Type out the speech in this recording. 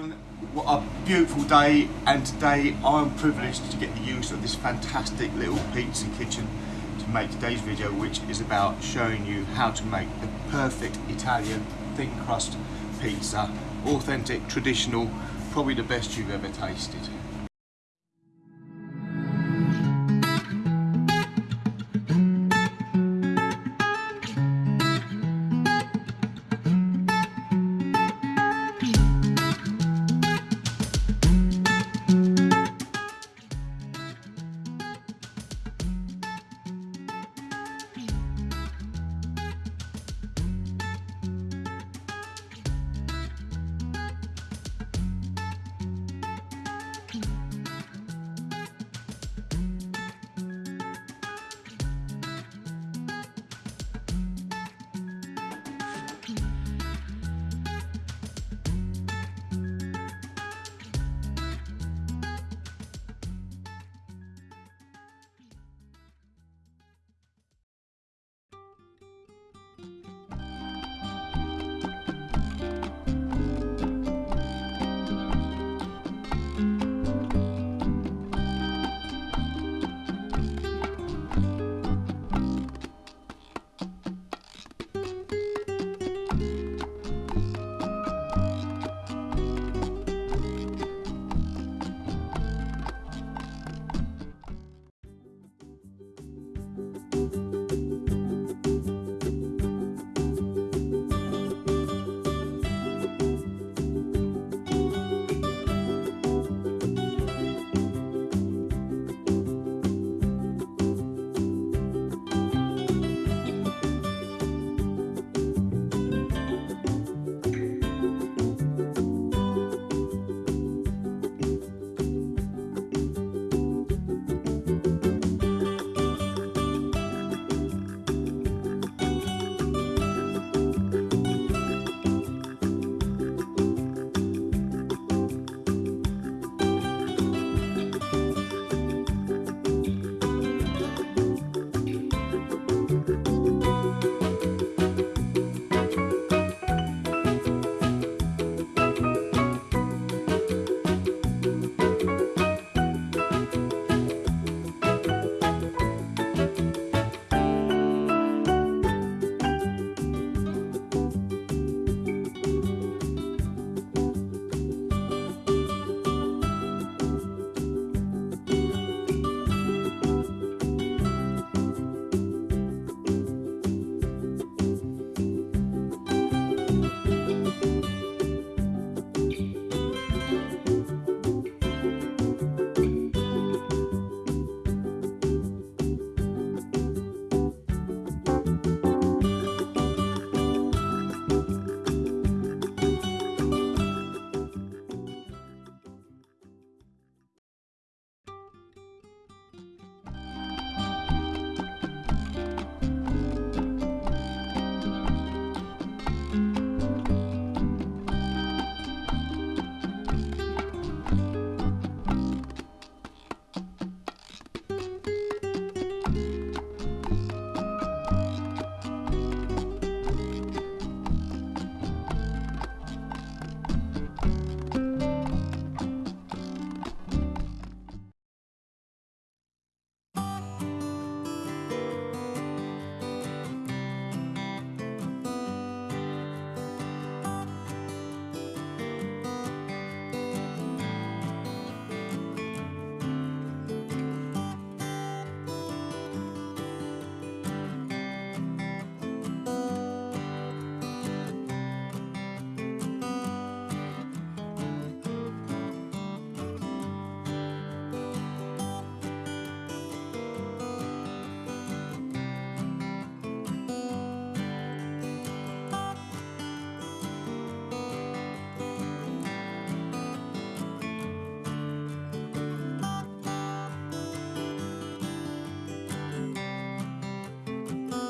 What a beautiful day and today I'm privileged to get the use of this fantastic little pizza kitchen to make today's video which is about showing you how to make the perfect Italian thin crust pizza. Authentic, traditional, probably the best you've ever tasted.